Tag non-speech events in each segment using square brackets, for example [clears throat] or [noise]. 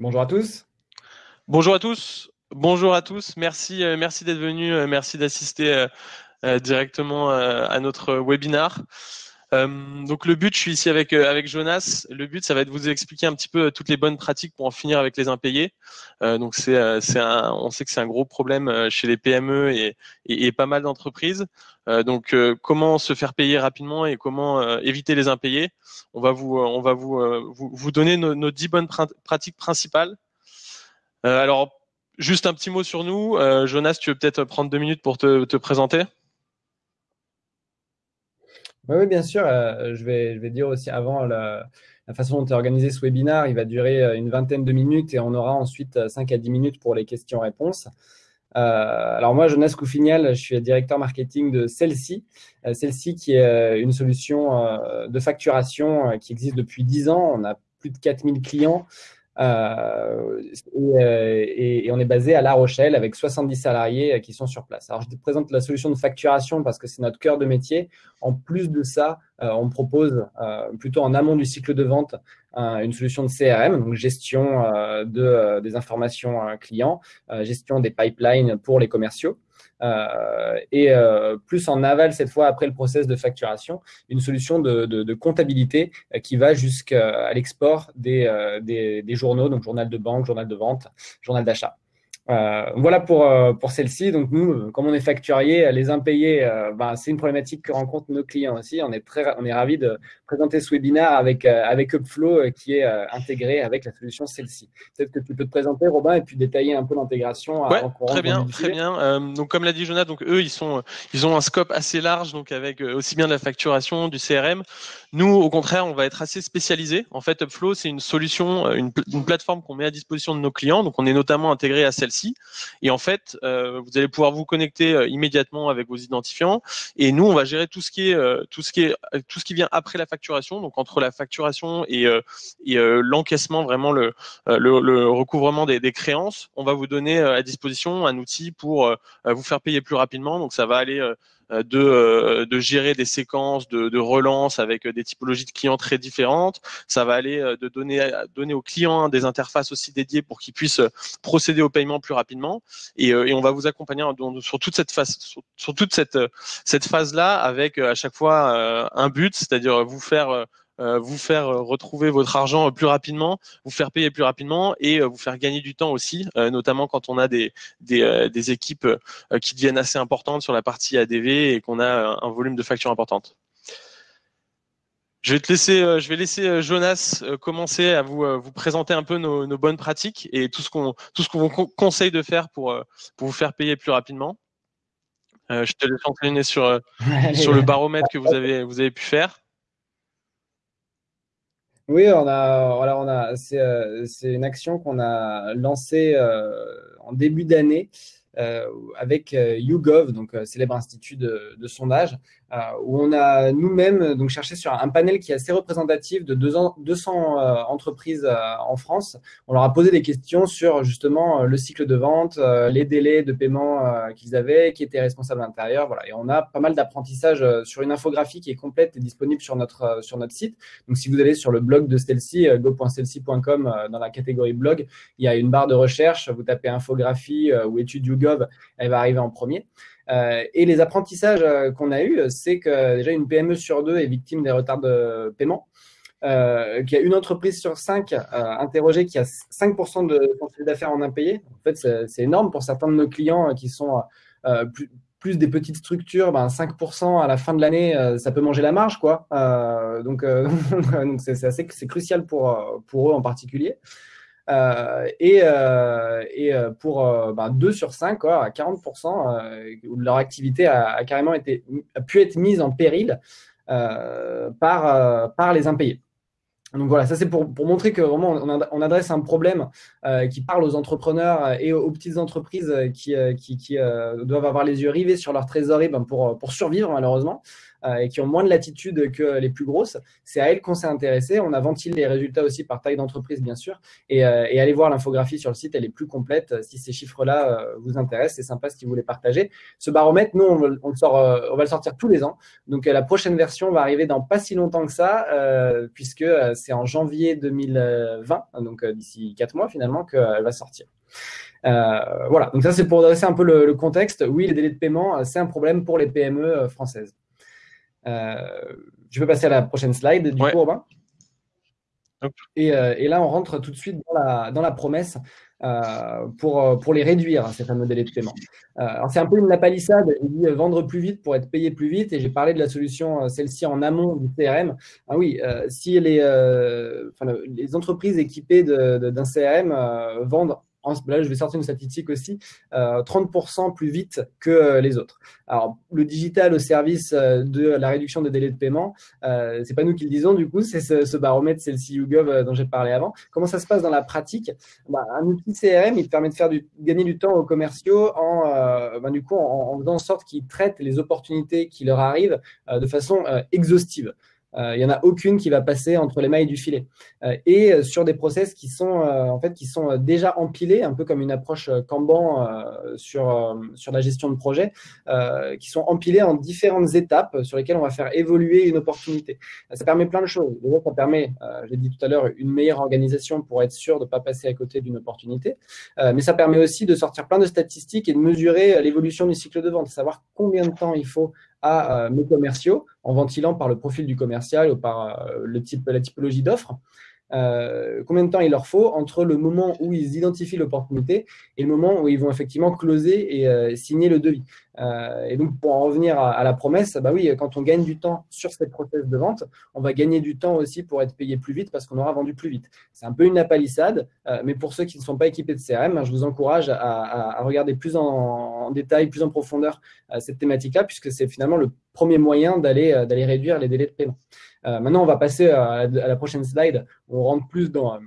Bonjour à tous. Bonjour à tous. Bonjour à tous. Merci, euh, merci d'être venu. Euh, merci d'assister euh, directement à notre webinar. donc le but, je suis ici avec avec Jonas. Le but, ça va être de vous expliquer un petit peu toutes les bonnes pratiques pour en finir avec les impayés. donc c'est c'est un, on sait que c'est un gros problème chez les PME et et, pas mal d'entreprises. donc comment se faire payer rapidement et comment éviter les impayés? On va vous on va vous vous, vous donner nos, nos 10 bonnes pratiques principales. alors Juste un petit mot sur nous. Euh, Jonas, tu veux peut-être prendre deux minutes pour te, présenter? Oui, bien sûr. Euh, je, vais, je vais dire aussi avant la, façon dont est organisé ce webinaire. Il va durer euh, une vingtaine de minutes et on aura ensuite 5 à 10 minutes pour les questions-réponses. alors moi, Jonas Coufignal, je suis directeur marketing de Celsi. Celsi qui est une solution de facturation qui existe depuis 10 ans. On a plus de 4000 clients. Euh, euh, et, on est basé à La Rochelle avec 70 salariés euh, qui sont sur place. Alors, je te présente la solution de facturation parce que c'est notre cœur de métier. En plus de ça, on propose plutôt en amont du cycle de vente une solution de CRM, donc gestion de, des informations clients, gestion des pipelines pour les commerciaux. Euh, et euh, plus en aval cette fois après le process de facturation, une solution de, comptabilité euh, qui va jusqu'à l'export des, des, journaux, donc journal de banque, journal de vente, journal d'achat. Euh, voilà pour, euh, pour celle-ci. Donc nous, euh, comme on est facturier, les impayés, ben, c'est une problématique que rencontrent nos clients aussi. On est très, on est ravi de présenter ce webinaire avec avec Upflow qui est intégré avec la solution celle-ci. Peut-être que tu peux te présenter, Robin, et puis détailler un peu l'intégration. Ouais, très bien, très bien. donc comme l'a dit Jonathan, donc eux, ils sont, ils ont un scope assez large, donc avec aussi bien de la facturation, du CRM. Nous, au contraire, on va être assez spécialisé. En fait, Upflow, c'est une solution, une, une plateforme qu'on met à disposition de nos clients. Donc on est notamment intégré à celle-ci et en fait, euh, vous allez pouvoir vous connecter euh, immédiatement avec vos identifiants. Et nous, on va gérer tout ce qui est euh, tout ce qui est tout ce qui vient après la facturation. Donc entre la facturation et, et l'encaissement, vraiment le, le, recouvrement des, des, créances, on va vous donner à disposition un outil pour vous faire payer plus rapidement. Donc ça va aller euh, de, euh, de gérer des séquences de, de relance avec des typologies de clients très différentes. Ça va aller euh, de donner, donner aux clients des interfaces aussi dédiées pour qu'ils puissent procéder au paiement plus rapidement. Et, et on va vous accompagner sur toute cette phase, sur, toute cette, cette phase-là avec à chaque fois un but, c'est-à-dire vous faire euh, vous faire euh, retrouver votre argent plus rapidement, vous faire payer plus rapidement et euh, vous faire gagner du temps aussi, notamment quand on a des, des, équipes qui deviennent assez importantes sur la partie ADV et qu'on a un volume de factures importante. Je vais te laisser, je vais laisser Jonas commencer à vous, vous présenter un peu nos, bonnes pratiques et tout ce qu'on tout ce qu'on vous conseille de faire pour, pour vous faire payer plus rapidement. je te laisse entraîner sur, [laughs] sur le baromètre que vous avez, vous avez pu faire. Oui, on a, voilà, on a, c'est, euh, une action qu'on a lancée euh, en début d'année euh, avec YouGov, donc célèbre institut de, de sondage, euh, où on a nous-mêmes donc cherché sur un panel qui est assez représentatif de 200 euh, entreprises euh, en France. On leur a posé des questions sur justement le cycle de vente, les délais de paiement qu'ils avaient, qui étaient responsables à l'intérieur. Voilà. Et on a pas mal d'apprentissage sur une infographie qui est complète et disponible sur notre, sur notre site. Donc, si vous allez sur le blog de Stelcy, go.stelcy.com, dans la catégorie blog, il y a une barre de recherche. Vous tapez infographie ou étude YouGov, elle va arriver en premier. Euh, et les apprentissages euh, qu'on a eus, c'est que déjà une PME sur deux est victime des retards de paiement. Euh, qu'il y a une entreprise sur cinq euh, interrogée qui a 5% de son d'affaires en impayé. En fait, c'est énorme pour certains de nos clients qui sont plus, des petites structures. Ben 5% à la fin de l'année, ça peut manger la marge, quoi. donc, [laughs] assez, c'est crucial pour pour eux en particulier. Euh, et, euh, euh, pour 2 bah, sur 5, quoi, à 40%, leur activité a, carrément été, a pu être mise en péril par, par les impayés. Donc voilà, ça c'est pour, pour, montrer que vraiment on, adresse un problème qui parle aux entrepreneurs et aux, petites entreprises qui, qui, qui doivent avoir les yeux rivés sur leur trésorerie ben, pour, pour survivre malheureusement. Et qui ont moins de latitude que les plus grosses, c'est à elles qu'on s'est intéressé. On a ventilé les résultats aussi par taille d'entreprise, bien sûr, et, et allez voir l'infographie sur le site, elle est plus complète. Si ces chiffres-là vous intéressent, c'est sympa si vous les partagez. Ce baromètre, nous, on, on, sort, on va le sortir tous les ans. Donc la prochaine version va arriver dans pas si longtemps que ça, puisque c'est en janvier 2020, donc d'ici quatre mois finalement, qu'elle va sortir. Euh, voilà, donc ça c'est pour dresser un peu le, contexte. Oui, les délais de paiement, euh, c'est un problème pour les PME euh, françaises. Je peux passer à la prochaine slide du coup, Robin. Et, et, là, on rentre tout de suite dans la, dans la promesse pour, pour les réduire, ces fameux délais de paiement. c'est un peu une lapalissade. Il dit vendre plus vite pour être payé plus vite. Et j'ai parlé de la solution, celle-ci en amont du CRM. Ah oui, si les, enfin, les entreprises équipées d'un CRM vendent là je vais sortir une statistique aussi, 30% euh, plus vite que euh, les autres. Alors le digital au service euh, de la réduction des délais de paiement, c'est pas nous qui le disons du coup, c'est ce, baromètre, c'est le YouGov dont j'ai parlé avant. Comment ça se passe dans la pratique? Bah, Un outil CRM, il permet de faire du, gagner du temps aux commerciaux en, bah, du coup, en, en, faisant en sorte qu'ils traitent les opportunités qui leur arrivent de façon exhaustive. Euh, il n'y en a aucune qui va passer entre les mailles du filet. Euh, et euh, sur des process qui sont en fait qui sont déjà empilés, un peu comme une approche Kanban sur sur la gestion de projet, qui sont empilés en différentes étapes sur lesquelles on va faire évoluer une opportunité. Ça permet plein de choses. Déjà, ça permet, j'ai dit tout à l'heure, une meilleure organisation pour être sûr de ne pas passer à côté d'une opportunité. mais ça permet aussi de sortir plein de statistiques et de mesurer l'évolution du cycle de vente, savoir combien de temps il faut à euh, mes commerciaux en ventilant par le profil du commercial ou par euh, le type, la typologie d'offre. Euh, combien de temps il leur faut entre le moment où ils identifient l'opportunité et le moment où ils vont effectivement closer et euh, signer le devis. Euh, et donc, pour en revenir à, la promesse, bah oui, quand on gagne du temps sur cette process de vente, on va gagner du temps aussi pour être payé plus vite parce qu'on aura vendu plus vite. C'est un peu une apalissade, mais pour ceux qui ne sont pas équipés de CRM, hein, je vous encourage à, à, regarder plus en, en, détail, plus en profondeur cette thématique-là, puisque c'est finalement le premier moyen d'aller réduire les délais de paiement. Euh, maintenant, on va passer à, la prochaine slide. On rentre plus dans,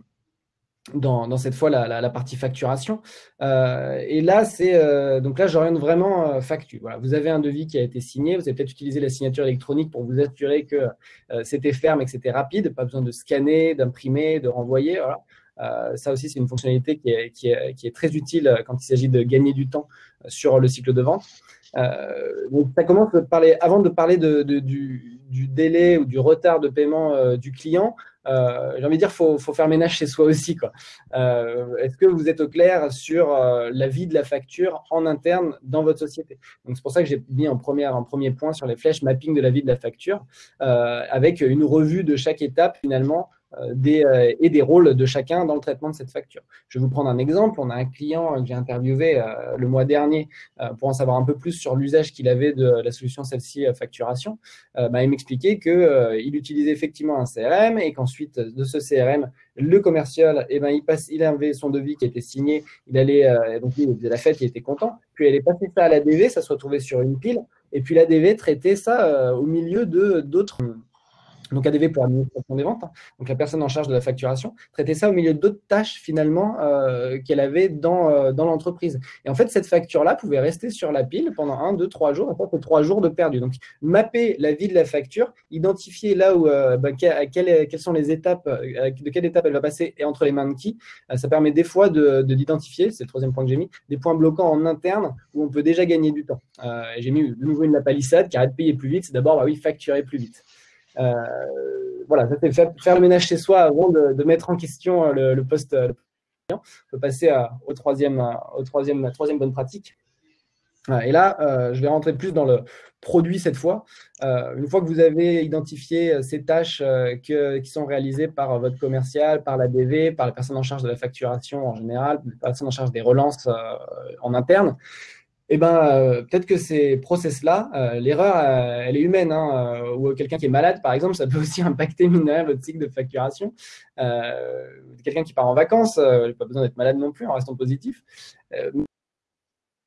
cette fois la, partie facturation. Euh, et là, c'est euh, donc là, j'oriente vraiment facture. Voilà, vous avez un devis qui a été signé. Vous avez peut-être utilisé la signature électronique pour vous assurer que c'était ferme et que c'était rapide. Pas besoin de scanner, d'imprimer, de renvoyer. ça aussi, c'est une fonctionnalité qui est, qui, est, très utile quand il s'agit de gagner du temps sur le cycle de vente. Donc, ça commence de parler, avant de parler de, du, du délai ou du retard de paiement euh, du client, euh, j'ai envie de dire, faut, faut faire ménage chez soi aussi. Euh, est-ce que vous êtes au clair sur la vie de la facture en interne dans votre société? Donc c'est pour ça que j'ai mis en, première, en premier point sur les flèches mapping de la vie de la facture, avec une revue de chaque étape finalement euh, des, euh, et des rôles de chacun dans le traitement de cette facture. Je vais vous prendre un exemple. On a un client que j'ai interviewé euh, le mois dernier pour en savoir un peu plus sur l'usage qu'il avait de la solution celle-ci facturation. Bah, il m'expliquait qu'il utilisait effectivement un CRM et qu'ensuite de ce CRM, le commercial, eh ben, il, passe, il avait son devis qui était signé, il allait, donc il faisait la fête, il était content. Puis elle est passée ça à la DV, ça se retrouvait sur une pile, et puis la DV traitait ça au milieu d'autres donc ADV pour l'administration des ventes, hein. donc la personne en charge de la facturation, traiter ça au milieu d'autres tâches finalement euh, qu'elle avait dans, euh, dans l'entreprise. Et en fait, cette facture-là pouvait rester sur la pile pendant un, deux, trois jours, et trois jours de perdu. Donc mapper la vie de la facture, identifier là où, euh, bah, quelles, sont les étapes, de quelle étape elle va passer et entre les mains de qui, ça permet des fois de, d'identifier, c'est le troisième point que j'ai mis, des points bloquants en interne où on peut déjà gagner du temps. j'ai mis de nouveau une la palissade, car de payer plus vite, c'est d'abord, bah oui, facturer plus vite. Euh, voilà, faire, le ménage chez soi avant de, mettre en question euh, le, poste. Euh, on peut passer au troisième, au troisième, troisième bonne pratique. Et là, je vais rentrer plus dans le produit cette fois. une fois que vous avez identifié ces tâches qui sont réalisées par votre commercial, par la DV, par la personne en charge de la facturation en général, la personne en charge des relances en interne, eh ben, euh, peut-être que ces process-là, euh, l'erreur, euh, elle est humaine. Hein, ou quelqu'un qui est malade, par exemple, ça peut [laughs] aussi impacter mine votre cycle de facturation. quelqu'un qui part en vacances, il pas besoin d'être malade non plus en restant positif. le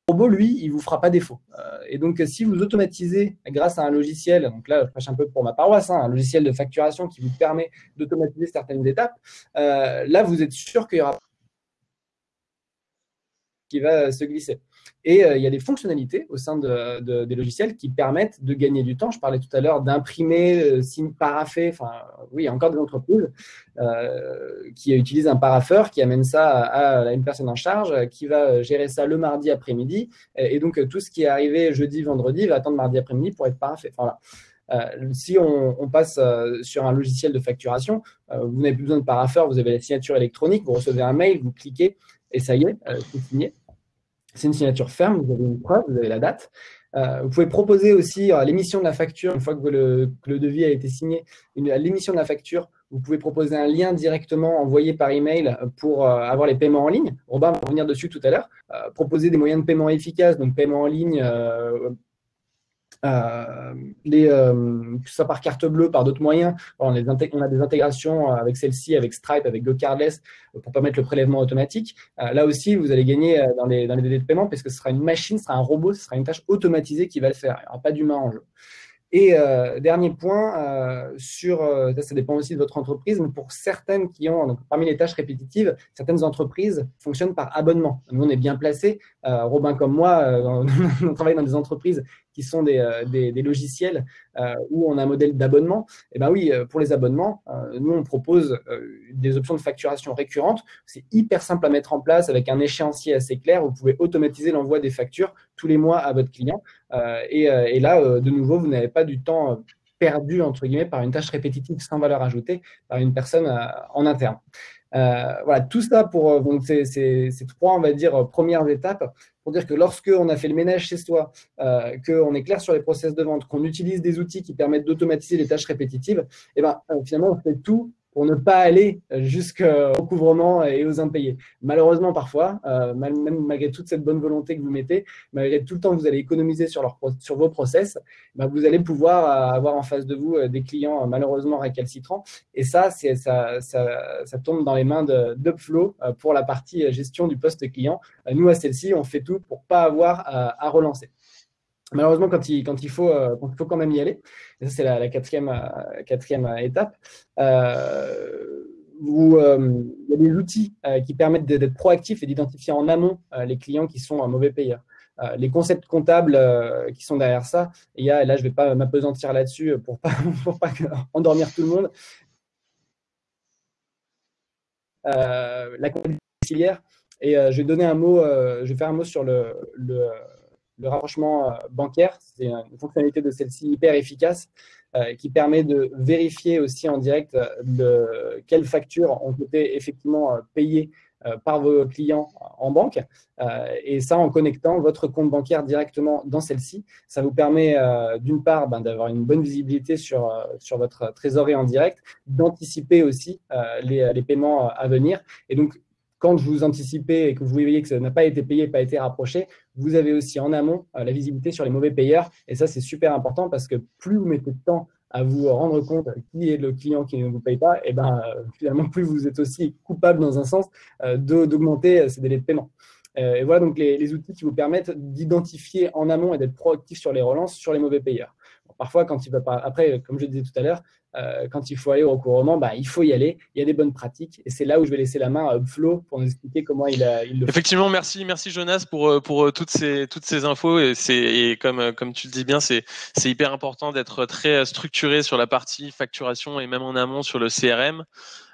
robot, lui, il vous fera pas défaut. et donc, si vous automatisez grâce à un logiciel, donc là, je prêche un peu pour ma paroisse, hein, un logiciel de facturation qui vous permet d'automatiser certaines étapes, là, vous êtes sûr qu'il y aura qui va se glisser. Et il y a des fonctionnalités au sein de, des logiciels qui permettent de gagner du temps. Je parlais tout à l'heure d'imprimer, signe paraffé. Enfin, oui, il y a encore des entreprises qui utilisent un paraffeur, qui amène ça à, une personne en charge, qui va gérer ça le mardi après-midi. Et, donc, tout ce qui est arrivé jeudi, vendredi va attendre mardi après-midi pour être paraffé. Euh, si on, passe euh, sur un logiciel de facturation, euh, vous n'avez plus besoin de paraffeur, vous avez la signature électronique, vous recevez un mail, vous cliquez et ça y est, c'est signé. C'est une signature ferme, vous avez une preuve, vous avez la date. vous pouvez proposer aussi à l'émission de la facture, une fois que le, devis a été signé, à l'émission de la facture, vous pouvez proposer un lien directement envoyé par email pour avoir les paiements en ligne. Robin va revenir dessus tout à l'heure. proposer des moyens de paiement efficaces, donc paiement en ligne, euh, les, euh, que ce soit par carte bleue, par d'autres moyens. On, a des intégrations avec celle-ci, avec Stripe, avec GoCardless pour permettre le prélèvement automatique. Euh, là aussi, vous allez gagner dans les, dans les délais de paiement parce que ce sera une machine, ce sera un robot, ce sera une tâche automatisée qui va le faire. Il n'y aura pas d'humain en jeu. Et euh, dernier point, euh, sur, euh, ça, dépend aussi de votre entreprise, mais pour certaines qui ont, donc, parmi les tâches répétitives, certaines entreprises fonctionnent par abonnement. Nous, on est bien placés. Robin comme moi, [laughs] on, travaille dans des entreprises qui sont des, des, des logiciels où on a un modèle d'abonnement. Eh ben oui, pour les abonnements, nous, on propose des options de facturation récurrentes. C'est hyper simple à mettre en place avec un échéancier assez clair. Vous pouvez automatiser l'envoi des factures tous les mois à votre client. Et, là, de nouveau, vous n'avez pas du temps perdu, entre guillemets, par une tâche répétitive sans valeur ajoutée par une personne en interne. Euh, voilà, tout ça pour donc ces, trois, on va dire, premières étapes pour dire que lorsque on a fait le ménage chez soi, euh, qu'on est clair sur les process de vente, qu'on utilise des outils qui permettent d'automatiser les tâches répétitives, et eh ben, finalement, on fait tout pour ne pas aller jusqu'au recouvrement et aux impayés. Malheureusement, parfois, euh, même malgré toute cette bonne volonté que vous mettez, malgré tout le temps que vous allez économiser sur, leur, sur vos process, bah, vous allez pouvoir euh, avoir en face de vous euh, des clients malheureusement récalcitrants. Et ça, ça, ça, ça, tombe dans les mains d'Upflow pour la partie gestion du poste client. Nous, à celle-ci, on fait tout pour pas avoir à relancer. Malheureusement, quand il, il faut, euh, quand il faut quand même y aller, et ça c'est la, quatrième, euh, quatrième étape, euh, vous, il y a des outils qui permettent d'être proactifs et d'identifier en amont les clients qui sont un mauvais payeur. les concepts comptables qui sont derrière ça, et y a, là je ne vais pas m'apesantir là-dessus pour pas, [laughs] pour pas [laughs] endormir tout le monde. la comptabilité et je vais donner un mot, je vais faire un mot sur le, le le rapprochement euh, bancaire. C'est une fonctionnalité de celle-ci hyper efficace euh, qui permet de vérifier aussi en direct euh, quelles factures ont été effectivement payées par vos clients en banque. et ça, en connectant votre compte bancaire directement dans celle-ci, ça vous permet d'une part ben, d'avoir une bonne visibilité sur, sur votre trésorerie en direct, d'anticiper aussi les, les, paiements à venir. Et donc, quand vous anticipez et que vous voyez que ça n'a pas été payé, pas été rapproché, vous avez aussi en amont euh, la visibilité sur les mauvais payeurs. Et ça, c'est super important parce que plus vous mettez de temps à vous rendre compte qui est le client qui ne vous paye pas, et ben euh, finalement, plus vous êtes aussi coupable dans un sens euh, d'augmenter ces délais de paiement. et voilà donc les, outils qui vous permettent d'identifier en amont et d'être proactif sur les relances sur les mauvais payeurs. parfois, quand il va pas, après, comme je disais tout à l'heure, euh, quand il faut aller au recouvrement, bah, il faut y aller. Il y a des bonnes pratiques. Et c'est là où je vais laisser la main à Upflow pour nous expliquer comment il, a, il le fait. Effectivement, merci, merci Jonas pour, euh, pour euh, toutes, ces, toutes ces infos. Et, et comme, comme tu le dis bien, c'est hyper important d'être très structuré sur la partie facturation et même en amont sur le CRM.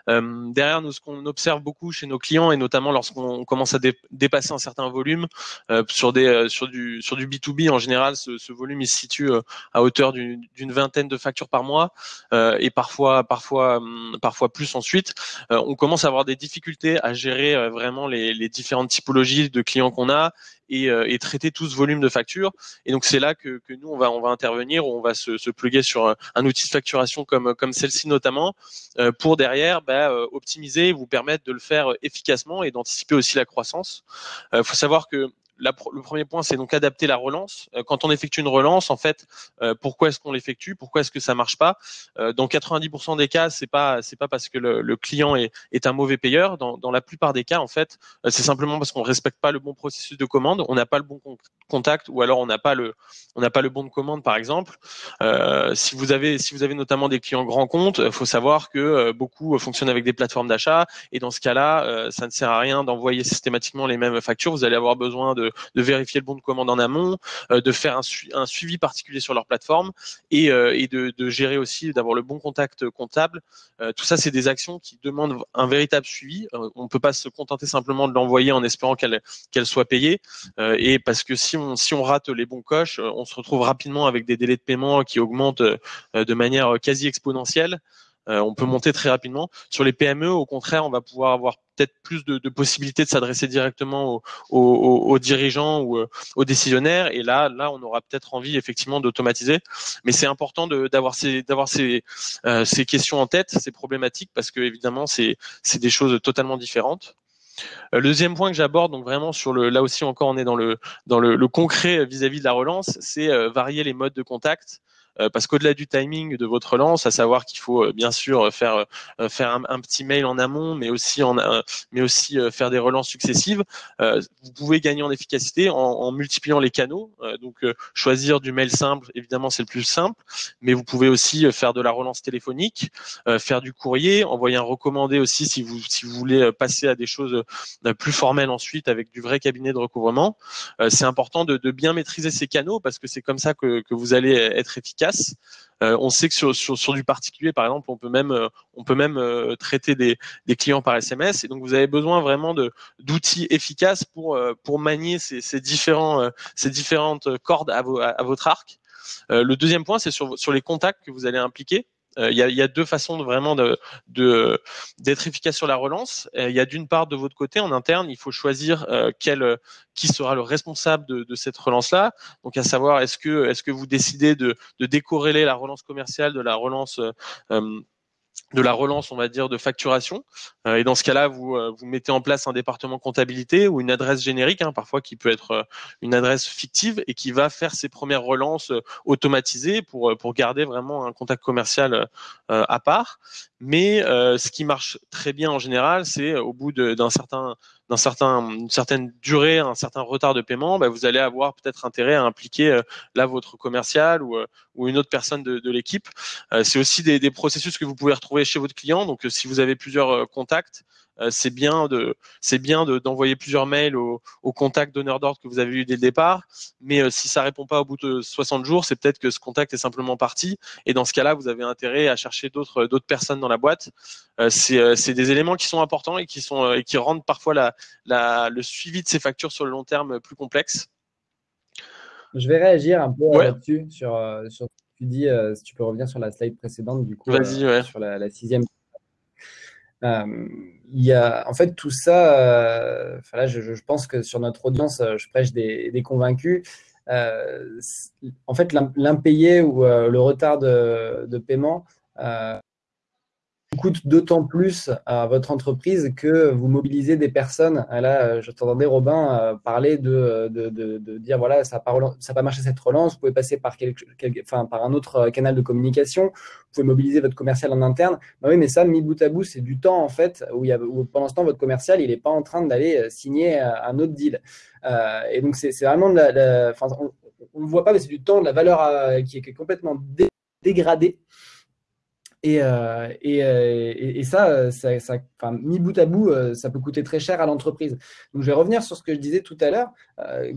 Euh, derrière, nous, ce qu'on observe beaucoup chez nos clients, et notamment lorsqu'on commence à dépasser un certain volume, euh, euh, sur, du, sur du B2B, en général, ce, volume se situe à hauteur d'une vingtaine de factures par mois, et parfois, parfois, hum, plus ensuite. on commence à avoir des difficultés à gérer vraiment les différentes typologies de clients qu'on a et, euh, et, traiter tout ce volume de factures. Et donc c'est là que, que, nous on va on va intervenir, on va se, se pluguer sur un, outil de facturation comme comme celle-ci notamment euh, pour derrière bah, euh, optimiser, vous permettre de le faire efficacement et d'anticiper aussi la croissance. Il faut savoir que le premier point, c'est donc adapter la relance. Euh, quand on effectue une relance, en fait, euh, pourquoi est-ce qu'on l'effectue? Pourquoi est-ce que ça marche pas? Euh, Dans 90% des cas, c'est pas c'est pas parce que le, client est, un mauvais payeur. Dans, dans, la plupart des cas, en fait, c'est simplement parce qu'on respecte pas le bon processus de commande, on n'a pas le bon contact, ou alors on n'a pas le on n'a pas le bon de commande, par exemple. si vous avez si vous avez notamment des clients grands comptes, il faut savoir que beaucoup fonctionnent avec des plateformes d'achat, et dans ce cas-là, ça ne sert à rien d'envoyer systématiquement les mêmes factures. Vous allez avoir besoin de de, vérifier le bon de commande en amont, de faire un, suivi particulier sur leur plateforme et, de, de, gérer aussi, d'avoir le bon contact comptable. tout ça, c'est des actions qui demandent un véritable suivi. on ne peut pas se contenter simplement de l'envoyer en espérant qu'elle soit payée. et parce que si on rate les bons coches, on se retrouve rapidement avec des délais de paiement qui augmentent de manière quasi exponentielle. Euh, on peut monter très rapidement. Sur les PME, au contraire, on va pouvoir avoir peut-être plus de, possibilités de s'adresser directement aux, dirigeants ou euh, aux décisionnaires. Et là, là, on aura peut-être envie effectivement d'automatiser. Mais c'est important d'avoir euh, ces questions en tête, ces problématiques, parce que évidemment, c'est, c'est des choses totalement différentes. Le deuxième point que j'aborde, donc vraiment sur le, là aussi encore on est dans le dans le, concret vis-à-vis de la relance, c'est varier les modes de contact. Euh, parce qu'au-delà du timing de votre relance, à savoir qu'il faut euh, bien sûr euh, faire faire un, petit mail en amont, mais aussi en mais aussi faire des relances successives, vous pouvez gagner en efficacité en, en multipliant les canaux. donc choisir du mail simple, évidemment c'est le plus simple, mais vous pouvez aussi faire de la relance téléphonique, faire du courrier, envoyer un recommandé aussi si vous si vous voulez passer à des choses plus formelles ensuite avec du vrai cabinet de recouvrement. c'est important de, de, bien maîtriser ces canaux parce que c'est comme ça que, que vous allez être efficace euh, on sait que sur, du particulier, par exemple, on peut même, euh, on peut même euh, traiter des, clients par SMS. Et donc, vous avez besoin vraiment d'outils efficaces pour pour manier ces, ces ces différentes cordes à, votre arc. le deuxième point, c'est sur les contacts que vous allez impliquer. Euh, il y, a, deux façons de vraiment de d'être efficace sur la relance. Euh, il y a d'une part de votre côté en interne, il faut choisir euh, quel qui sera le responsable de, cette relance-là. Donc à savoir est-ce que est-ce que vous décidez de, de décorréler la relance commerciale de la relance de la relance, on va dire, de facturation. Euh, et dans ce cas-là, vous, euh, vous mettez en place un département comptabilité ou une adresse générique, hein, parfois qui peut être euh, une adresse fictive et qui va faire ses premières relances automatisées pour, pour garder vraiment un contact commercial à part. Mais ce qui marche très bien en général, c'est au bout d'un certain d'un certain, une certaine durée, un certain retard de paiement, bah, vous allez avoir peut-être intérêt à impliquer euh, là votre commercial ou, euh, une autre personne de, l'équipe. Euh, c'est aussi des, processus que vous pouvez retrouver chez votre client. Donc, si vous avez plusieurs contacts, euh, c'est bien de c'est bien d'envoyer plusieurs mails au, au contact donneur d'ordre que vous avez eu dès le départ. Mais euh, si ça répond pas au bout de 60 jours, c'est peut-être que ce contact est simplement parti. Et dans ce cas-là, vous avez intérêt à chercher d'autres d'autres personnes dans la boîte. Euh, c'est des éléments qui sont importants et qui sont et qui rendent parfois la, la, le suivi de ces factures sur le long terme plus complexe. Je vais réagir un peu là-dessus sur, sur ce que tu dis. si tu peux revenir sur la slide précédente, du coup, sur la, la sixième euh, il y a, en fait, tout ça, euh, là, je, je, pense que sur notre audience, euh, je prêche des, des convaincus. en fait, l'impayé ou le retard de, de paiement coûte d'autant plus à votre entreprise que vous mobilisez des personnes. Là, je t'entendais, Robin, euh, parler de, dire voilà, ça n'a pas, marché cette relance, vous pouvez passer par, un autre canal de communication, vous pouvez mobiliser votre commercial en interne. Bah oui, mais ça, mis bout à bout, c'est du temps en fait, où, pendant ce temps, votre commercial, il n'est pas en train d'aller euh, signer euh, un autre deal. Euh, et donc, c'est vraiment de la, on ne voit pas, mais c'est du temps, de la valeur qui est complètement dégradée euh, et, euh, et, et, ça, ça, ça enfin, mis bout à bout, euh, ça peut coûter très cher à l'entreprise. Donc, je vais revenir sur ce que je disais tout à l'heure,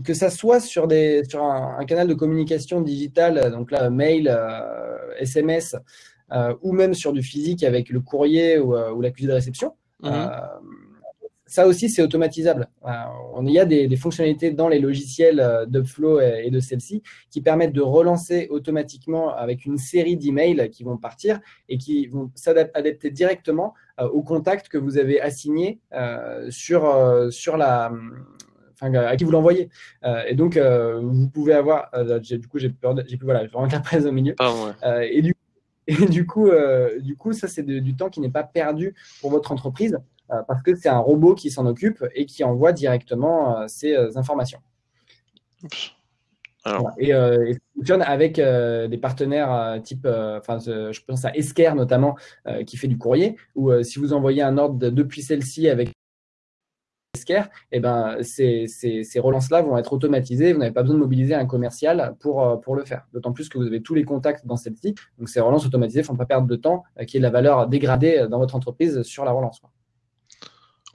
que ça soit sur, des, sur un, canal de communication digitale, donc là, mail, SMS, ou même sur du physique avec le courrier ou, ou l'accusé de réception. Mmh ça aussi, c'est automatisable. Euh, il y a des, fonctionnalités dans les logiciels euh, d'Upflow et, de celle-ci qui permettent de relancer automatiquement avec une série d'emails qui vont partir et qui vont s'adapter directement euh, au contact que vous avez assigné sur, sur la, Enfin, à qui vous l'envoyez. et donc, vous pouvez avoir, du coup, j'ai peur, j'ai plus, voilà, vraiment la presse au milieu. et du, et du coup, du coup, ça, c'est du temps qui n'est pas perdu pour votre entreprise. Euh, parce que c'est un robot qui s'en occupe et qui envoie directement euh, ces euh, informations. Et, ça fonctionne avec des partenaires type, enfin, je pense à Esker notamment, qui fait du courrier, ou si vous envoyez un ordre depuis celle-ci avec Esker, et eh ben, ces, ces, ces relances-là vont être automatisées. Vous n'avez pas besoin de mobiliser un commercial pour, pour le faire. D'autant plus que vous avez tous les contacts dans celle-ci. Donc, ces relances automatisées ne font pas perdre de temps, qui est de la valeur dégradée dans votre entreprise sur la relance.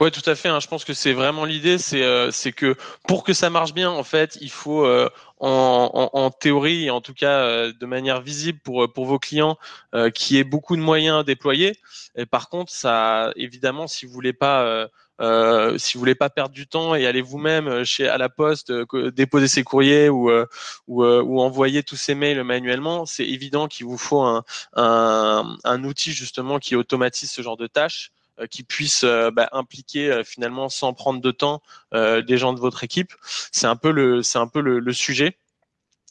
Oui, tout à fait. Hein. Je pense que c'est vraiment l'idée, c'est euh, que pour que ça marche bien, en fait, il faut euh, en, théorie en tout cas euh, de manière visible pour vos clients euh, qui ait beaucoup de moyens à déployer. Et par contre, ça, évidemment, si vous voulez pas euh, si vous voulez pas perdre du temps et aller vous-même chez à la poste déposer ses courriers ou, ou, envoyer tous ces mails manuellement, c'est évident qu'il vous faut un, un, un, outil justement qui automatise ce genre de tâches. Euh, qui puisse euh, bah, impliquer euh, finalement sans prendre de temps des gens de votre équipe. C'est un peu le, c'est un peu le, sujet.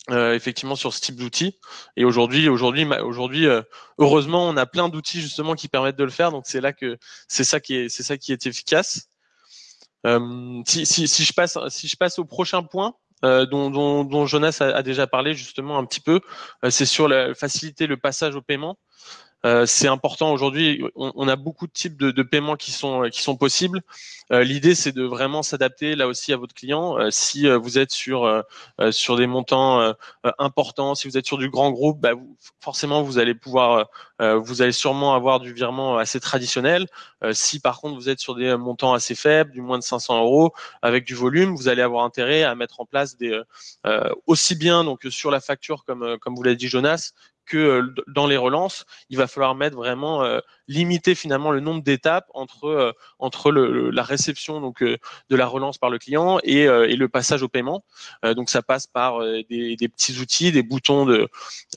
Effectivement sur ce type d'outils. Et aujourd'hui, aujourd'hui, aujourd'hui, heureusement, on a plein d'outils justement qui permettent de le faire. Donc c'est là que c'est ça qui est, c'est ça qui est efficace. Si, si, si, je passe, si je passe au prochain point. Dont, Jonas a, déjà parlé justement un petit peu, c'est sur faciliter le passage au paiement. Euh, c'est important aujourd'hui. On, a beaucoup de types de, paiements qui sont sont possibles. Euh, l'idée, c'est de vraiment s'adapter là aussi à votre client. Euh, si vous êtes sur sur des montants importants, si vous êtes sur du grand groupe, bah, forcément vous allez pouvoir, vous allez sûrement avoir du virement assez traditionnel. si par contre vous êtes sur des montants assez faibles, du moins de 500 euros, avec du volume, vous allez avoir intérêt à mettre en place des aussi bien donc sur la facture comme comme vous l'a dit Jonas que euh, dans les relances, il va falloir mettre vraiment euh, limiter finalement le nombre d'étapes entre euh, entre le, la réception donc de la relance par le client et, et le passage au paiement. donc ça passe par des, des, petits outils, des boutons de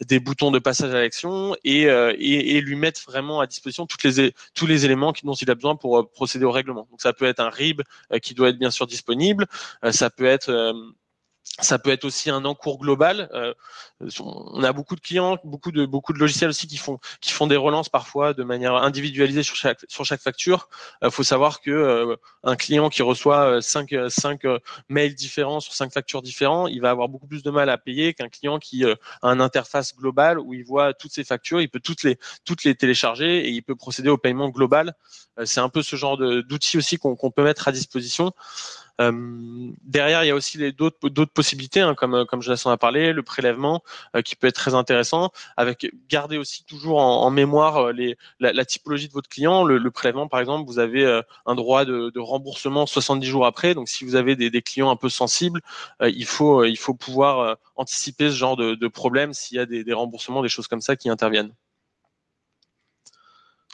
des boutons de passage à l'action et, et, et lui mettre vraiment à disposition toutes les tous les éléments dont il a besoin pour procéder au règlement. Donc ça peut être un RIB qui doit être bien sûr disponible, ça peut être ça peut être aussi un encours global. Euh, on a beaucoup de clients, beaucoup de beaucoup de logiciels aussi qui font qui font des relances parfois de manière individualisée sur chaque sur chaque facture. Il euh, faut savoir que euh, un client qui reçoit cinq cinq mails différents sur cinq factures différentes, il va avoir beaucoup plus de mal à payer qu'un client qui a une interface globale où il voit toutes ses factures, il peut toutes les toutes les télécharger et il peut procéder au paiement global. C'est un peu ce genre d'outils aussi qu'on peut mettre à disposition. Euh, derrière, il y a aussi d'autres possibilités, hein, comme comme Jonathan a parlé, le prélèvement euh, qui peut être très intéressant, avec garder aussi toujours en, mémoire euh, la, typologie de votre client. Le, prélèvement, par exemple, vous avez un droit de, remboursement 70 jours après. Donc, si vous avez des, clients un peu sensibles, il faut pouvoir anticiper ce genre de, problème s'il y a des remboursements, des choses comme ça qui interviennent.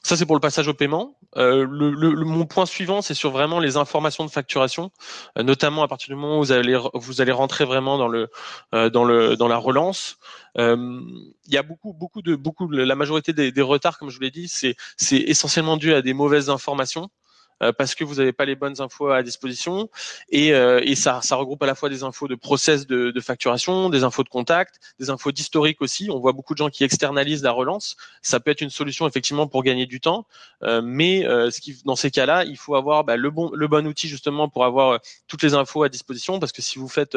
Ça, c'est pour le passage au paiement. Euh, mon point suivant, c'est sur vraiment les informations de facturation, euh, notamment à partir du moment où vous allez, vous allez rentrer vraiment dans, le, euh, dans, le, dans la relance. Il y a beaucoup, beaucoup de, beaucoup, la majorité des, des retards, comme je vous l'ai dit, c'est essentiellement dû à des mauvaises informations. Euh, parce que vous n'avez pas les bonnes infos à disposition et, euh, et ça, ça, regroupe à la fois des infos de process de, de facturation, des infos de contact, des infos d'historique aussi. On voit beaucoup de gens qui externalisent la relance. Ça peut être une solution effectivement pour gagner du temps, euh, mais ce qui, dans ces cas-là, il faut avoir bah, le bon le bon outil justement pour avoir toutes les infos à disposition parce que si vous faites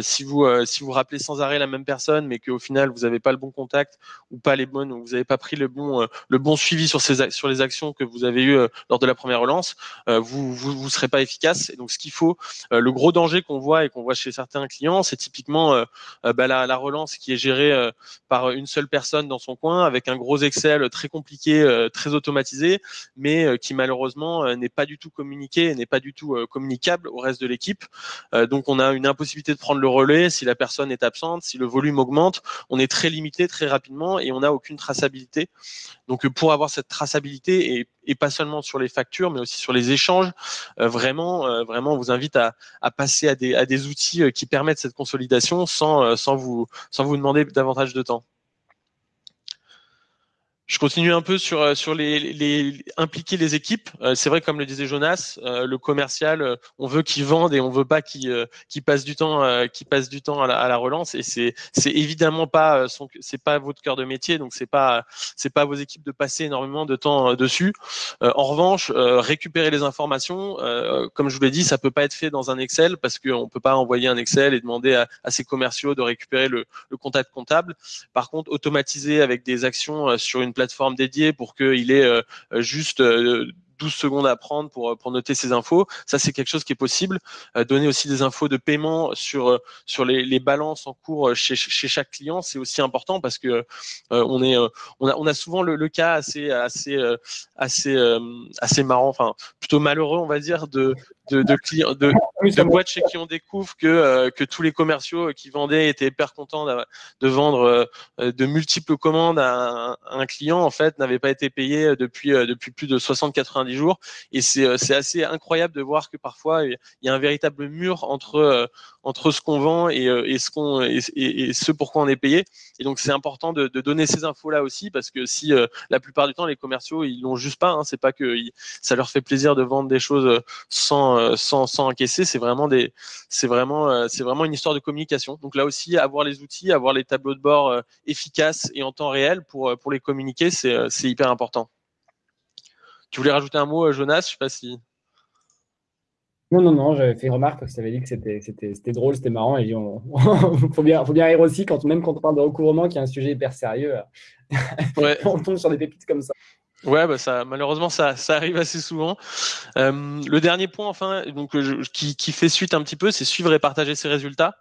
si vous si vous rappelez sans arrêt la même personne mais qu'au final vous n'avez pas le bon contact ou pas les bonnes ou vous n'avez pas pris le bon le bon suivi sur ces sur les actions que vous avez eues lors de la première relance euh, vous, vous vous serez pas efficace. Et donc ce qu'il faut, euh, le gros danger qu'on voit et qu'on voit chez certains clients, c'est typiquement euh, bah, la, la, relance qui est gérée par une seule personne dans son coin avec un gros Excel très compliqué, très automatisé, mais qui malheureusement n'est pas du tout communiqué, n'est pas du tout communicable au reste de l'équipe. donc on a une impossibilité de prendre le relais si la personne est absente, si le volume augmente, on est très limité très rapidement et on n'a aucune traçabilité. Donc pour avoir cette traçabilité et, et, pas seulement sur les factures, mais aussi sur les échanges, euh, vraiment, euh, vraiment, on vous invite à, passer à des, outils euh, qui permettent cette consolidation sans vous demander davantage de temps. Je continue un peu sur euh, sur les, les impliquer les équipes. Euh, c'est vrai, comme le disait Jonas, euh, le commercial, on veut qu'il vende et on veut pas qu'il qu'il passe du temps qu'il passe du temps à la, à la relance. Et c'est c'est évidemment pas son c'est pas votre cœur de métier, donc c'est pas c'est pas vos équipes de passer énormément de temps dessus. en revanche, récupérer les informations, comme je vous l'ai dit, ça peut pas être fait dans un Excel parce qu'on peut pas envoyer un Excel et demander à, à ses commerciaux de récupérer le, le contact comptable. Par contre, automatiser avec des actions sur une plateforme plateforme dédiée pour qu'il ait euh, juste 12 secondes à prendre pour, pour noter ces infos. Ça, c'est quelque chose qui est possible. donner aussi des infos de paiement sur, sur les, les balances en cours chez, chez chaque client, c'est aussi important parce que on, est, on, a, on a souvent le, le cas assez, assez, assez, assez marrant, enfin plutôt malheureux, on va dire, de, de, de clients, de, de boîtes chez qui on découvre que, euh, que tous les commerciaux qui vendaient étaient hyper contents de, vendre euh, de multiples commandes à un, client, en fait, n'avaient pas été payés depuis, euh, depuis plus de 60-90 jours. Et c'est assez incroyable de voir que parfois, il y a un véritable mur entre, entre ce qu'on vend et, et ce qu'on et, ce pourquoi on est payé. Et donc, c'est important de, donner ces infos-là aussi, parce que si la plupart du temps, les commerciaux, ils l'ont juste pas, hein, c'est pas que ça leur fait plaisir de vendre des choses sans, sans, sans encaisser, c'est vraiment des, c'est vraiment, euh, c'est vraiment une histoire de communication. Donc là aussi, avoir les outils, avoir les tableaux de bord euh, efficaces et en temps réel pour, euh, pour les communiquer, c'est hyper important. Tu voulais rajouter un mot, Jonas? Je sais pas si. Non, non, non, j'avais fait une remarque parce que ça avait dit que c'était drôle, c'était marrant. Et il [laughs] faut, bien, faut bien rire aussi, quand, même quand on parle de recouvrement, qui est un sujet hyper sérieux. [laughs] on tombe sur des pépites comme ça. Ouais, bah ça, malheureusement, ça, ça arrive assez souvent. Euh, le dernier point, enfin, donc qui, qui, fait suite un petit peu, c'est suivre et partager ses résultats.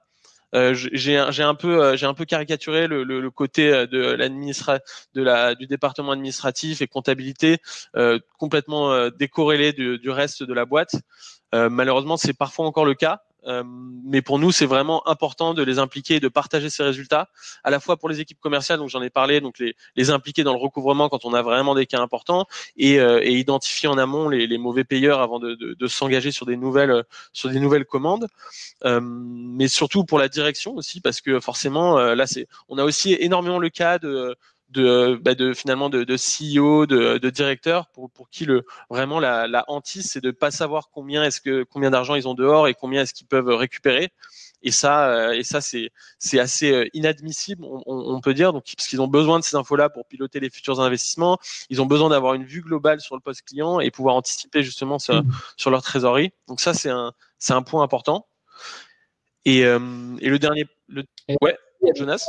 Euh, j'ai un peu euh, j'ai un peu caricaturé le, côté euh, de l'administra du département administratif et comptabilité complètement décorrélé du, reste de la boîte. malheureusement, c'est parfois encore le cas. Euh, mais pour nous, c'est vraiment important de les impliquer et de partager ces résultats, à la fois pour les équipes commerciales, donc j'en ai parlé, donc les, les, impliquer dans le recouvrement quand on a vraiment des cas importants et, euh, et identifier en amont les, les, mauvais payeurs avant de, de, de s'engager sur des nouvelles sur des nouvelles commandes. Euh, mais surtout pour la direction aussi, parce que forcément, euh, là, c'est on a aussi énormément le cas de de, bah de finalement de, de CEO, de, de directeur, pour, pour qui le vraiment la, la hantise, c'est de pas savoir combien est-ce que combien d'argent ils ont dehors et combien est-ce qu'ils peuvent récupérer. Et ça, euh, et ça, c'est c'est assez euh, inadmissible, on, on, peut dire, donc parce qu'ils ont besoin de ces infos-là pour piloter les futurs investissements. Ils ont besoin d'avoir une vue globale sur le poste client et pouvoir anticiper justement sur, mmh. sur leur trésorerie. Donc ça, c'est un c'est un point important. Et, euh, et le dernier, le... ouais, Jonas?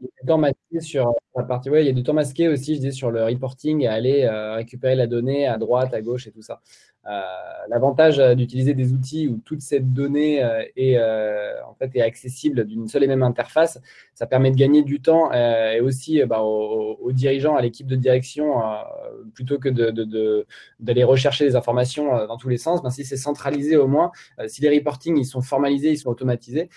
Il y a du temps masqué sur la partie. Ouais, il y a du temps masqué aussi, je dis, sur le reporting et aller euh, récupérer la donnée à droite, à gauche et tout ça. Euh, l'avantage euh, d'utiliser des outils où toute cette donnée est, en fait, est accessible d'une seule et même interface, ça permet de gagner du temps et aussi bah, aux, dirigeants, à l'équipe de direction, plutôt que d'aller rechercher des informations dans tous les sens, ben, si c'est centralisé au moins, si les reportings ils sont formalisés, ils sont automatisés,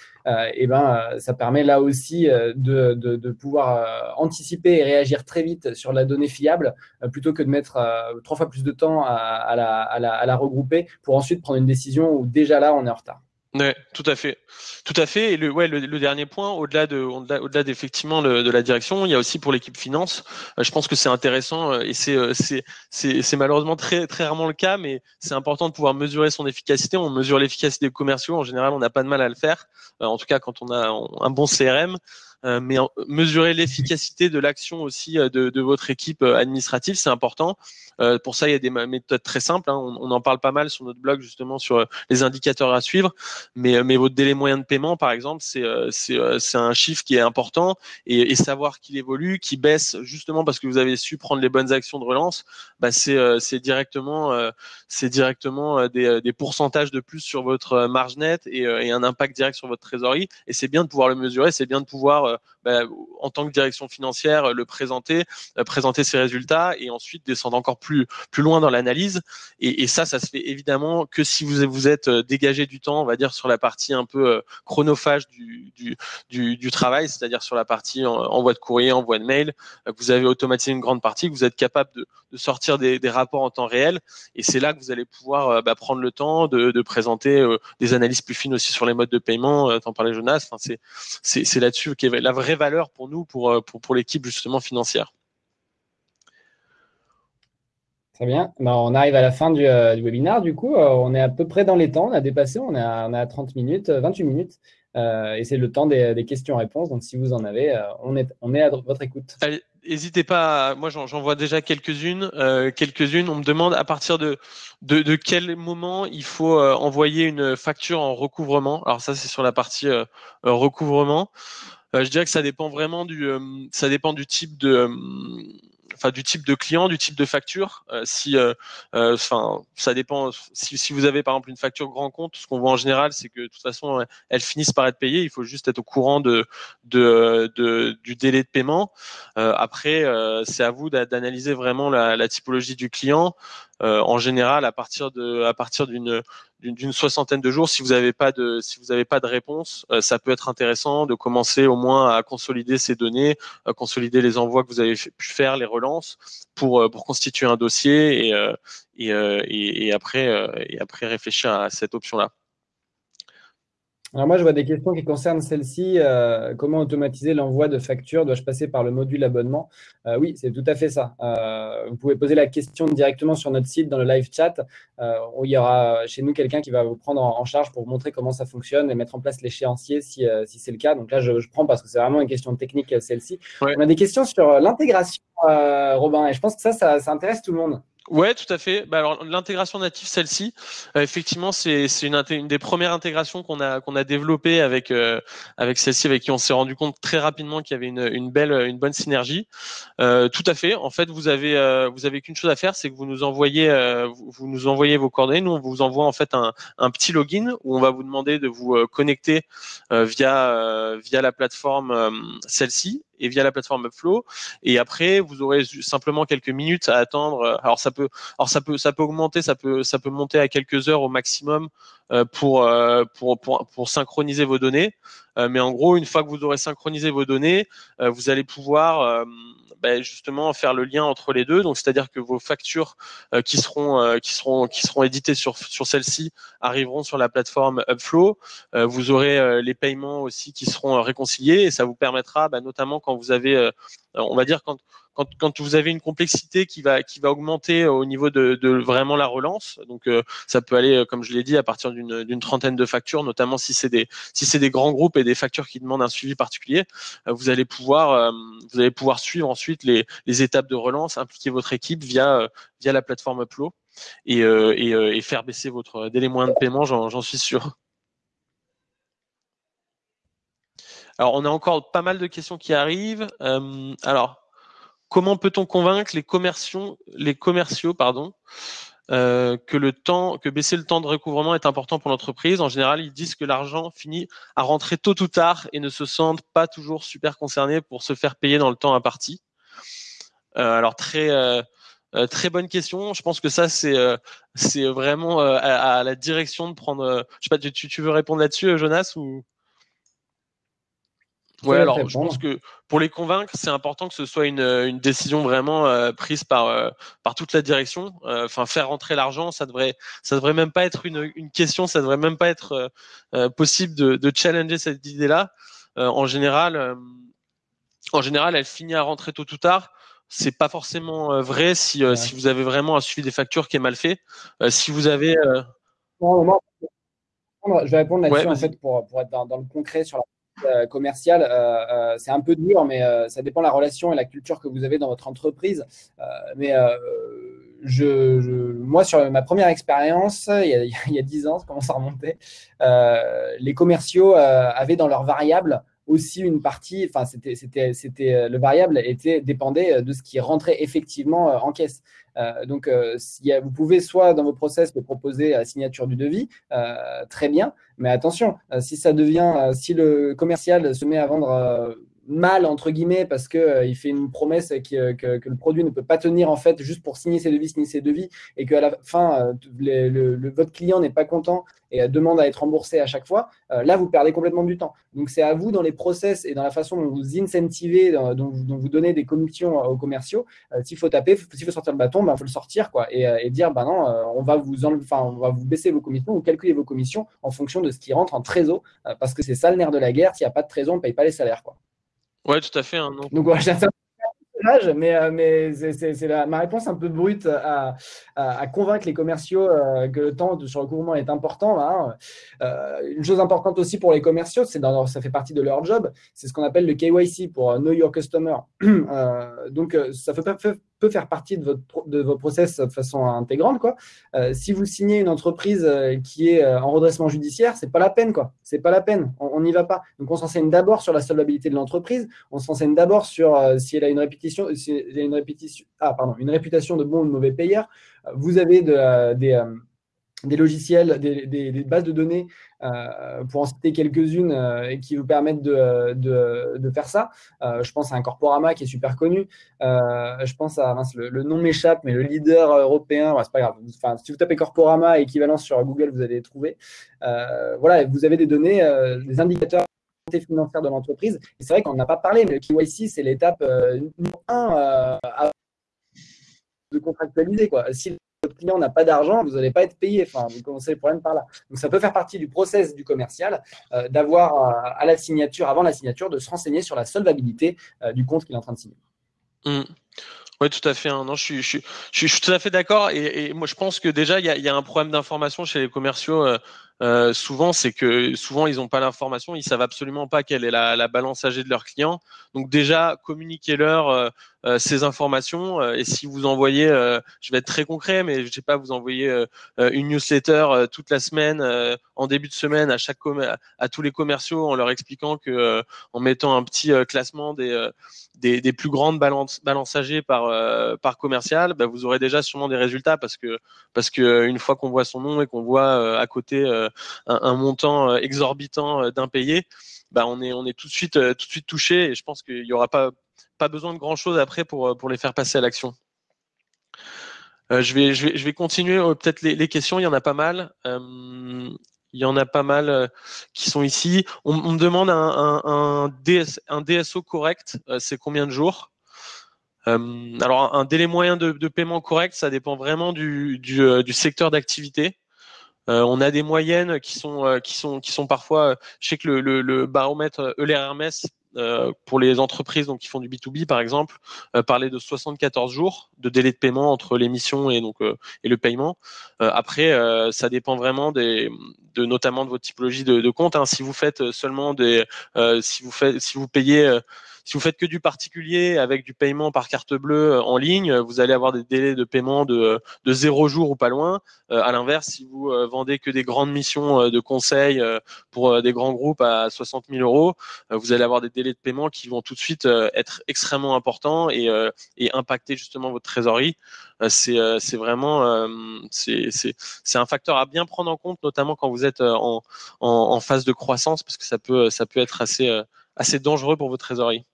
et ben, ça permet là aussi de, pouvoir anticiper et réagir très vite sur la donnée fiable, plutôt que de mettre trois fois plus de temps à la à la regrouper pour ensuite prendre une décision où déjà là, on est en retard. Ouais, tout à fait, tout à fait. Et le, ouais, le, dernier point, au-delà de, au-delà d'effectivement de la direction, il y a aussi pour l'équipe finance. Euh, je pense que c'est intéressant euh, et c'est, euh, c'est, c'est, c'est malheureusement très, très rarement le cas, mais c'est important de pouvoir mesurer son efficacité. On mesure l'efficacité des commerciaux. En général, on n'a pas de mal à le faire. En tout cas, quand on a un bon CRM. Mais mesurer l'efficacité de l'action aussi de, de, votre équipe administrative, c'est important. Pour ça, il y a des méthodes très simples. Hein. On, on, en parle pas mal sur notre blog justement sur les indicateurs à suivre. Mais, mais votre délai moyen de paiement, par exemple, c'est c'est un chiffre qui est important et, et savoir qu'il évolue, qu'il baisse justement parce que vous avez su prendre les bonnes actions de relance, bah c'est directement c'est directement des, des pourcentages de plus sur votre marge nette et, et un impact direct sur votre trésorerie. Et c'est bien de pouvoir le mesurer, c'est bien de pouvoir euh, bah, en tant que direction financière, euh, le présenter, euh, présenter ses résultats et ensuite descendre encore plus loin dans l'analyse. Et, ça, ça se fait évidemment que si vous vous êtes dégagé du temps, on va dire sur la partie un peu chronophage du travail, c'est-à-dire sur la partie envoi de courrier, envoi de mail, vous avez automatisé une grande partie, que vous êtes capable de, sortir des, rapports en temps réel. Et c'est là que vous allez pouvoir bah, prendre le temps de, présenter des analyses plus fines aussi sur les modes de paiement. T'en parlais Jonas. C'est là-dessus qu'est la vraie valeur pour nous, euh, pour l'équipe justement financière. Très bien. Ben, on arrive à la fin du, euh, du webinaire. Du coup, euh, on est à peu près dans les temps. On a dépassé. On est à, on 30 minutes, 28 minutes. et c'est le temps des, questions-réponses. Donc, si vous en avez, on, est, on est à votre écoute. N'hésitez pas. moi, j'en vois déjà quelques-unes. quelques-unes. On me demande à partir de, de, de quel moment il faut envoyer une facture en recouvrement. Alors, ça, c'est sur la partie recouvrement. Euh, je dirais que ça dépend vraiment du, euh, ça dépend du type de, enfin du type de client, du type de facture. si, enfin, ça dépend. Si, si, vous avez par exemple une facture grand compte, ce qu'on voit en général, c'est que de toute façon, elles finissent par être payées. Il faut juste être au courant de, de, de du délai de paiement. après, c'est à vous d'analyser vraiment la, la, typologie du client. En général, à partir de, à partir d'une d'une soixantaine de jours. Si vous n'avez pas de si vous n'avez pas de réponse, euh, ça peut être intéressant de commencer au moins à consolider ces données, à consolider les envois que vous avez pu faire, les relances pour euh, pour constituer un dossier et euh, et, et, et, après et après réfléchir à cette option là. Alors moi, je vois des questions qui concernent celle-ci. Euh, comment automatiser l'envoi de factures? Dois-je passer par le module abonnement? Euh, Oui, c'est tout à fait ça. Euh, vous pouvez poser la question directement sur notre site dans le live chat. où il y aura chez nous quelqu'un qui va vous prendre en, charge pour vous montrer comment ça fonctionne et mettre en place l'échéancier si, si c'est le cas. Donc là, je, prends parce que c'est vraiment une question technique, celle-ci. On a des questions sur l'intégration, Robin, et je pense que ça, ça intéresse tout le monde. Ouais, tout à fait. Bah, alors l'intégration native, celle-ci, euh, effectivement, c'est une, des premières intégrations qu'on a qu'on a développées avec euh, avec celle-ci, avec qui on s'est rendu compte très rapidement qu'il y avait une, belle une bonne synergie. Euh, tout à fait. En fait, vous avez euh, vous avez qu'une chose à faire, c'est que vous nous envoyez vous, vous, nous envoyez vos coordonnées. Nous, on vous envoie en fait un, un petit login où on va vous demander de vous connecter via via la plateforme celle-ci et via la plateforme Upflow. Et après, vous aurez simplement quelques minutes à attendre. Alors ça peut, alors ça peut, ça peut augmenter, ça peut, ça peut monter à quelques heures au maximum euh, pour, euh, pour, pour, pour synchroniser vos données. Euh, mais en gros, une fois que vous aurez synchronisé vos données, vous allez pouvoir ben, justement faire le lien entre les deux. Donc, c'est-à-dire que vos factures euh, qui seront euh, qui seront qui seront éditées sur sur celle-ci arriveront sur la plateforme Upflow. Euh, vous aurez les paiements aussi qui seront réconciliés et ça vous permettra, ben, notamment quand vous avez, on va dire quand quand, quand, vous avez une complexité qui va qui va augmenter au niveau de, de vraiment la relance, donc euh, ça peut aller, euh, comme je l'ai dit, à partir d'une trentaine de factures, notamment si c'est des si des grands groupes et des factures qui demandent un suivi particulier, euh, vous allez pouvoir vous allez pouvoir suivre ensuite les, les étapes de relance, impliquer votre équipe via via la plateforme Upload et, et, et faire baisser votre délai moyen de paiement, j'en suis sûr. Alors, on a encore pas mal de questions qui arrivent. Euh, alors, Comment peut-on convaincre les commerciaux, euh, que baisser le temps de recouvrement est important pour l'entreprise? En général, ils disent que l'argent finit à rentrer tôt ou tard et ne se sentent pas toujours super concernés pour se faire payer dans le temps imparti. Euh, alors très euh, très bonne question. Je pense que ça c'est vraiment à, la direction de prendre. je sais pas, tu, veux répondre là-dessus, Jonas Ouais, alors je pense que pour les convaincre, c'est important que ce soit une, une décision vraiment euh, prise par euh, par toute la direction. Euh, enfin, faire rentrer l'argent, ça devrait ça devrait même pas être une, une question, ça devrait même pas être possible de, de challenger cette idée-là. en général, en général, elle finit à rentrer tôt ou tard. C'est pas forcément vrai si si vous avez vraiment un suivi des factures qui est mal fait. si vous avez je vais répondre là-dessus en fait pour, pour être dans, dans, le concret sur la euh, commercial, euh, euh, c'est un peu dur, mais ça dépend de la relation et la culture que vous avez dans votre entreprise. mais je, moi, sur ma première expérience, il y a, [laughs] 10 ans, ça commence à remonter, les commerciaux avaient dans leurs variables aussi une partie, enfin, c'était, c'était, c'était, le variable était, dépendait de ce qui rentrait effectivement en caisse. Euh, donc, euh, vous pouvez soit dans vos process proposer la signature du devis, euh, très bien, mais attention, si ça devient, si le commercial se met à vendre mal entre guillemets parce que euh, fait une promesse que, que, le produit ne peut pas tenir en fait juste pour signer ses devis, signer ses devis et qu'à la fin euh, le, votre client n'est pas content et euh, demande à être remboursé à chaque fois, là vous perdez complètement du temps. Donc c'est à vous dans les process et dans la façon dont vous incentivez, dont, vous donnez des commissions aux commerciaux. s'il faut taper, s'il faut sortir le bâton, il ben, faut le sortir quoi et, dire bah non, on va vous enfin on va vous baisser vos commissions ou calculer vos commissions en fonction de ce qui rentre en trésor parce que c'est ça le nerf de la guerre. S'il n'y a pas de trésor, on ne paye pas les salaires quoi. Ouais, tout à fait. Hein, Donc, voilà, j'ai un personnage, mais, euh, mais c'est ma réponse un peu brute à, convaincre les commerciaux euh, que le temps sur le recouvrement est important. Hein. Euh, une chose importante aussi pour les commerciaux, c'est ça fait partie de leur job, c'est ce qu'on appelle le KYC pour Know Your Customer. [clears throat] donc, ça peut, faire partie de, votre, de vos process de façon intégrante. Quoi. si vous signez une entreprise qui est en redressement judiciaire, c'est pas la peine. quoi. C'est pas la peine. On n'y va pas. Donc, on s'enseigne d'abord sur la solvabilité de l'entreprise. On s'enseigne d'abord sur si elle a une répétition, si elle a une répétition, ah, pardon, une réputation de bon ou de mauvais payeur. Vous avez de, des des logiciels, des, bases de données, euh, pour en citer quelques-unes, euh, qui vous permettent de, de, faire ça. Euh, je pense à un Corporama qui est super connu. je pense à, le, nom m'échappe, mais le leader européen, c'est pas grave. Enfin, si vous tapez Corporama équivalent sur Google, vous allez trouver. voilà, vous avez des données, des indicateurs financière de l'entreprise. C'est vrai qu'on n'a pas parlé, mais le KYC, c'est l'étape numéro un de contractualiser. Quoi. Client n'a pas d'argent, vous n'allez pas être payé. Enfin, vous commencez le problème par là. Donc, ça peut faire partie du process du commercial euh, d'avoir euh, à la signature, avant la signature, de se renseigner sur la solvabilité euh, du compte qu'il est en train de signer. Mmh. Oui, tout à fait. Hein. Non, je suis, je, suis, tout à fait d'accord. Et, moi, je pense que déjà, il y a, un problème d'information chez les commerciaux. souvent, c'est que souvent, ils n'ont pas l'information. Ils savent absolument pas quelle est la, la balance âgée de leurs clients. Donc déjà, communiquez-leur ces informations. Euh, et si vous envoyez, euh, je vais être très concret, mais je sais pas, vous envoyez une newsletter toute la semaine, en début de semaine, à chaque à, tous les commerciaux, en leur expliquant que, en mettant un petit classement des, des, des, plus grandes balances, balances âgées par, par commercial, bah, vous aurez déjà sûrement des résultats parce que, parce que une fois qu'on voit son nom et qu'on voit à côté un, un, montant exorbitant d'impayé, bah on est on est tout de suite tout de suite touché et je pense qu'il y aura pas pas besoin de grand chose après pour, euh, pour les faire passer à l'action. Euh, je, vais, je, vais, je vais continuer euh, peut-être les, questions, il y en a pas mal. il y en a pas mal qui sont ici. On, me demande un, un, DS, un DSO correct, c'est combien de jours? Alors, un délai moyen de, paiement correct, ça dépend vraiment du, du, secteur d'activité. on a des moyennes qui sont, qui sont, qui sont parfois, je sais que le, le, le baromètre Euler Hermès pour les entreprises donc qui font du B2B par exemple, euh, parler de 74 jours de délai de paiement entre l'émission et donc euh, et le paiement. après, ça dépend vraiment des, de notamment de votre typologie de, de compte. Hein. Si vous faites seulement des, si vous faites, si vous payez si vous faites que du particulier avec du paiement par carte bleue en ligne, vous allez avoir des délais de paiement de, de zéro jour ou pas loin. à l'inverse, si vous vendez que des grandes missions de conseil pour des grands groupes à 60 000 euros, vous allez avoir des délais de paiement qui vont tout de suite euh, être extrêmement importants et, euh, et impacter justement votre trésorerie. Euh, c'est vraiment c'est un facteur à bien prendre en compte, notamment quand vous êtes en, en, en phase de croissance, parce que ça peut ça peut être assez assez dangereux pour votre trésorerie.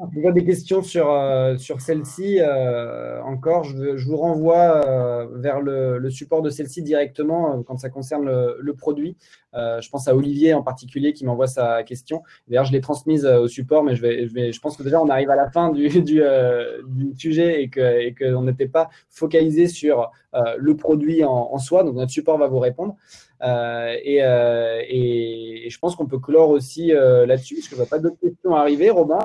On a des questions sur, euh, sur celle-ci euh, encore. Je, je, vous renvoie euh, vers le, le, support de celle-ci directement quand ça concerne le, le produit. je pense à Olivier en particulier qui m'envoie sa question. D'ailleurs, je l'ai transmise au support, mais je, vais, je, vais, je pense que déjà on arrive à la fin du, du, du sujet et qu'on et que n'était pas focalisé sur le produit en, en, soi. Donc, notre support va vous répondre. Et, et, et, je pense qu'on peut clore aussi là-dessus, parce que je ne vois pas d'autres questions arriver. Robin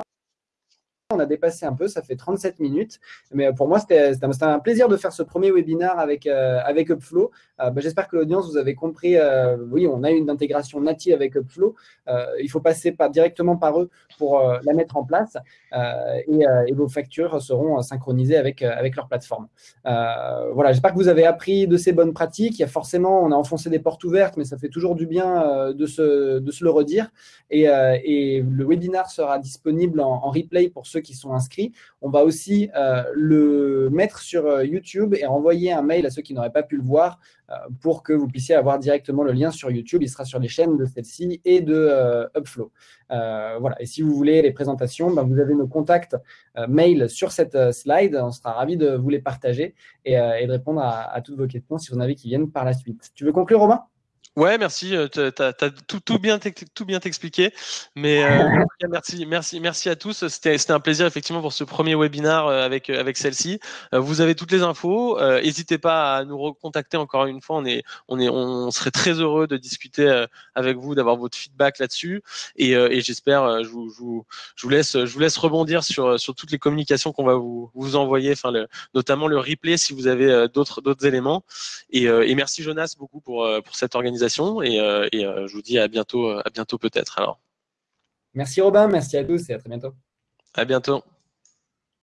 on a dépassé un peu, ça fait 37 minutes. Mais pour moi, c'était un plaisir de faire ce premier webinaire avec, euh, avec Upflow. Euh, bah, j'espère que l'audience, vous avez compris. Euh, oui, on a une intégration native avec Upflow. il faut passer pas directement par eux pour la mettre en place. Et, vos factures seront synchronisées avec, avec leur plateforme. voilà, j'espère que vous avez appris de ces bonnes pratiques. Il y a forcément, on a enfoncé des portes ouvertes, mais ça fait toujours du bien de, se, le redire. Et, le webinaire sera disponible en replay pour ceux qui sont inscrits. On va aussi euh, le mettre sur euh, YouTube et envoyer un mail à ceux qui n'auraient pas pu le voir euh, pour que vous puissiez avoir directement le lien sur YouTube. Il sera sur les chaînes de celle-ci et de Upflow. voilà. Et si vous voulez les présentations, ben, vous avez nos contacts mail sur cette slide. On sera ravis de vous les partager et, de répondre à, à toutes vos questions si vous en avez qui viennent par la suite. Tu veux conclure, Romain? Ouais, merci. Euh, tu as, tout, tout, bien tout bien expliqué. Mais euh, merci, merci, merci à tous. C'était un plaisir effectivement pour ce premier webinaire euh, avec avec celle-ci. Vous avez toutes les infos. N'hésitez pas à nous recontacter encore une fois. On est on est on serait très heureux de discuter avec vous, d'avoir votre feedback là-dessus. Et, et j'espère, je vous, je vous, je vous laisse je vous laisse rebondir sur sur toutes les communications qu'on va vous vous envoyer. Enfin, le, notamment le replay si vous avez d'autres d'autres éléments. Et, et merci Jonas beaucoup pour pour cette organisation et, euh, euh, je vous dis à bientôt, à bientôt peut-être alors. Merci Robin, merci à tous et à très bientôt. À bientôt.